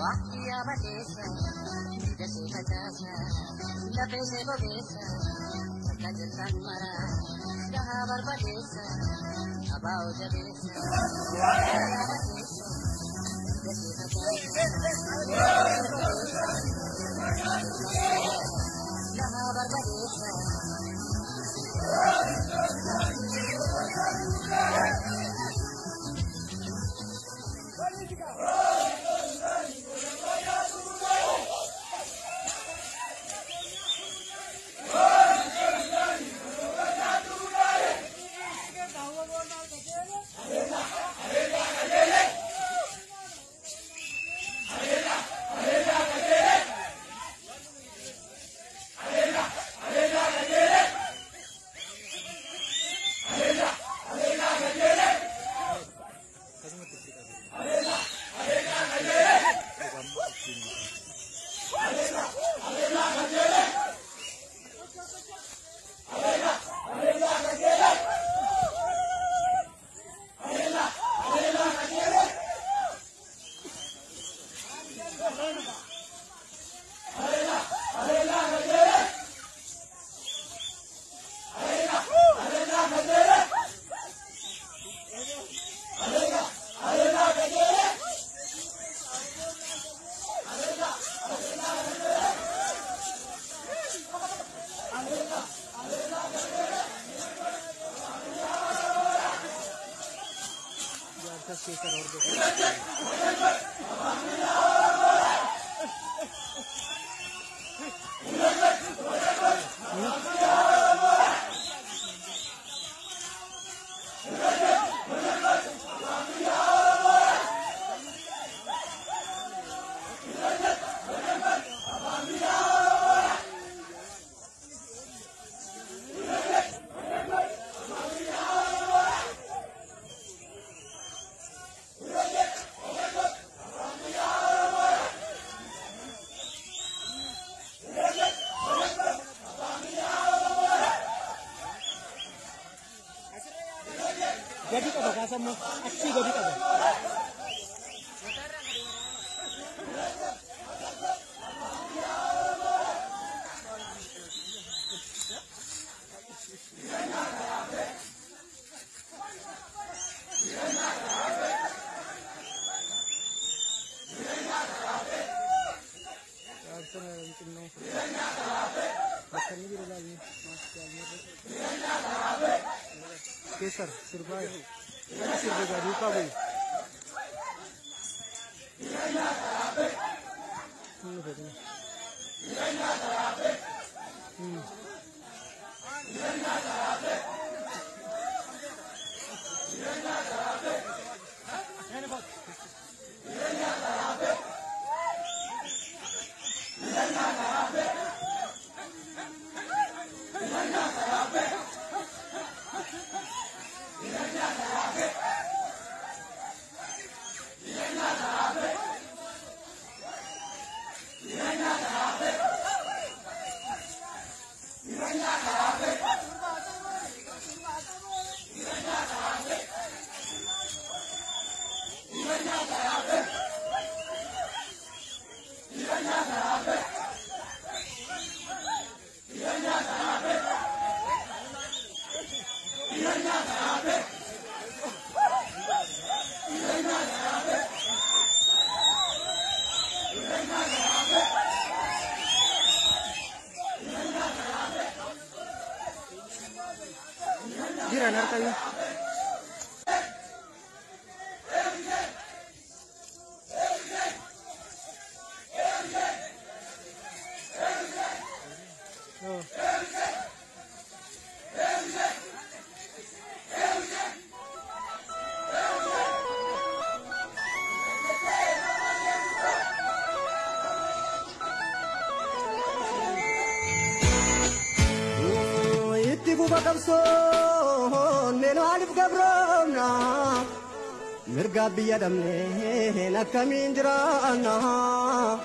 Aqui abadeça, vida se batasa, la pese bobesa, kaje tanmara, daha association और देखा Gadi qaba kaasammoo achii gadi qaba. Keesar sirbaa केसर सिरपाएगा रूपा भी banner का ये mirga biyya dhabnee hin akkamiin jiraannaa.